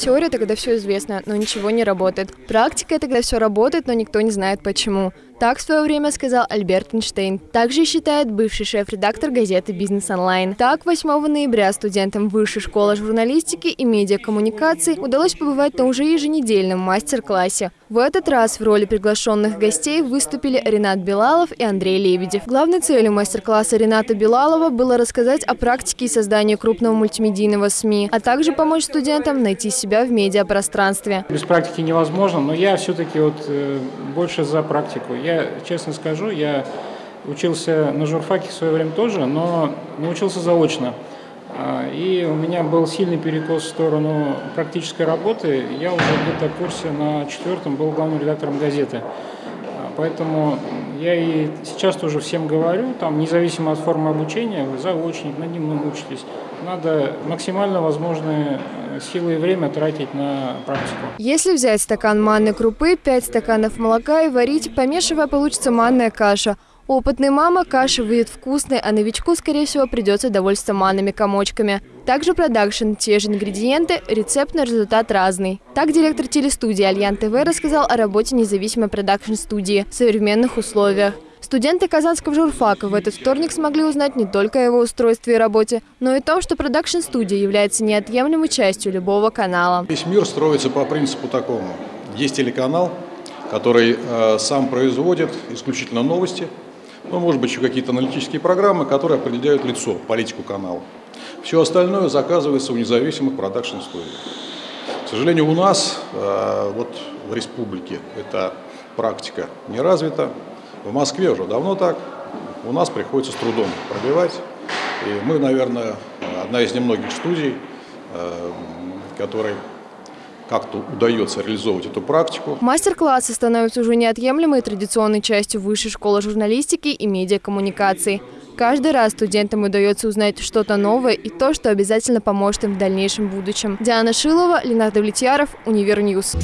Теория – это когда все известно, но ничего не работает. Практика – это когда все работает, но никто не знает почему. Так в свое время сказал Альберт Эйнштейн. Также считает бывший шеф-редактор газеты «Бизнес онлайн». Так, 8 ноября студентам Высшей школы журналистики и медиакоммуникаций удалось побывать на уже еженедельном мастер-классе. В этот раз в роли приглашенных гостей выступили Ренат Белалов и Андрей Лебедев. Главной целью мастер-класса Рената Белалова было рассказать о практике и создании крупного мультимедийного СМИ, а также помочь студентам найти себя в медиапространстве. Без практики невозможно, но я все-таки вот э, больше за практику. Я я честно скажу, я учился на журфаке в свое время тоже, но научился заочно. А, и у меня был сильный перекос в сторону практической работы. Я уже где-то в курсе на четвертом был главным редактором газеты. Поэтому я и сейчас тоже всем говорю, там, независимо от формы обучения, вы заочник, на нем учитесь. Надо максимально возможные э, силы и время тратить на практику. Если взять стакан манной крупы, 5 стаканов молока и варить, помешивая, получится манная каша – опытной мама каша выйдет вкусной, а новичку, скорее всего, придется довольствоваться манными комочками. Также продакшн, те же ингредиенты, рецепт на результат разный. Так директор телестудии Альян ТВ рассказал о работе независимой продакшн-студии в современных условиях. Студенты Казанского журфака в этот вторник смогли узнать не только о его устройстве и работе, но и о том, что продакшн-студия является неотъемлемой частью любого канала. Весь мир строится по принципу такому. Есть телеканал, который э, сам производит исключительно новости, ну, может быть, еще какие-то аналитические программы, которые определяют лицо, политику канала. Все остальное заказывается у независимых продакшн-студий. К сожалению, у нас, э, вот в республике, эта практика не развита. В Москве уже давно так. У нас приходится с трудом пробивать. И мы, наверное, одна из немногих студий, э, которые как-то удается реализовывать эту практику. Мастер-классы становятся уже неотъемлемой традиционной частью Высшей школы журналистики и медиакоммуникаций. Каждый раз студентам удается узнать что-то новое и то, что обязательно поможет им в дальнейшем будущем. Диана Шилова, Ленар Давлетьяров, Univer News.